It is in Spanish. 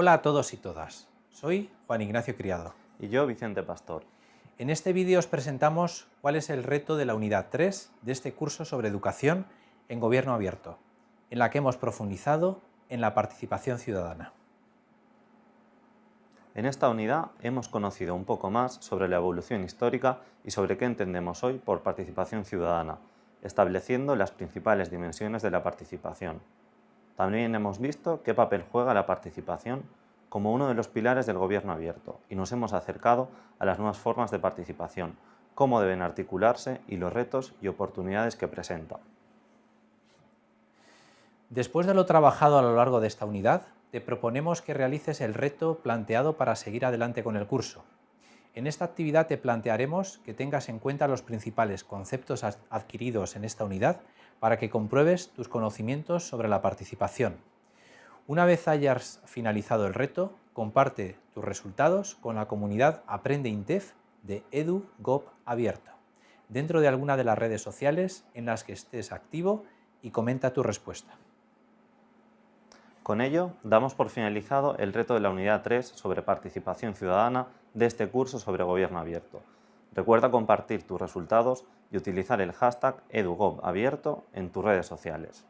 Hola a todos y todas, soy Juan Ignacio Criado. Y yo, Vicente Pastor. En este vídeo os presentamos cuál es el reto de la unidad 3 de este curso sobre educación en gobierno abierto, en la que hemos profundizado en la participación ciudadana. En esta unidad hemos conocido un poco más sobre la evolución histórica y sobre qué entendemos hoy por participación ciudadana, estableciendo las principales dimensiones de la participación. También hemos visto qué papel juega la participación como uno de los pilares del gobierno abierto y nos hemos acercado a las nuevas formas de participación, cómo deben articularse y los retos y oportunidades que presenta. Después de lo trabajado a lo largo de esta unidad, te proponemos que realices el reto planteado para seguir adelante con el curso. En esta actividad te plantearemos que tengas en cuenta los principales conceptos adquiridos en esta unidad para que compruebes tus conocimientos sobre la participación. Una vez hayas finalizado el reto, comparte tus resultados con la comunidad Aprende Intef de EduGov Abierto, dentro de alguna de las redes sociales en las que estés activo y comenta tu respuesta. Con ello, damos por finalizado el reto de la Unidad 3 sobre participación ciudadana de este curso sobre gobierno abierto. Recuerda compartir tus resultados y utilizar el hashtag EduGovAbierto en tus redes sociales.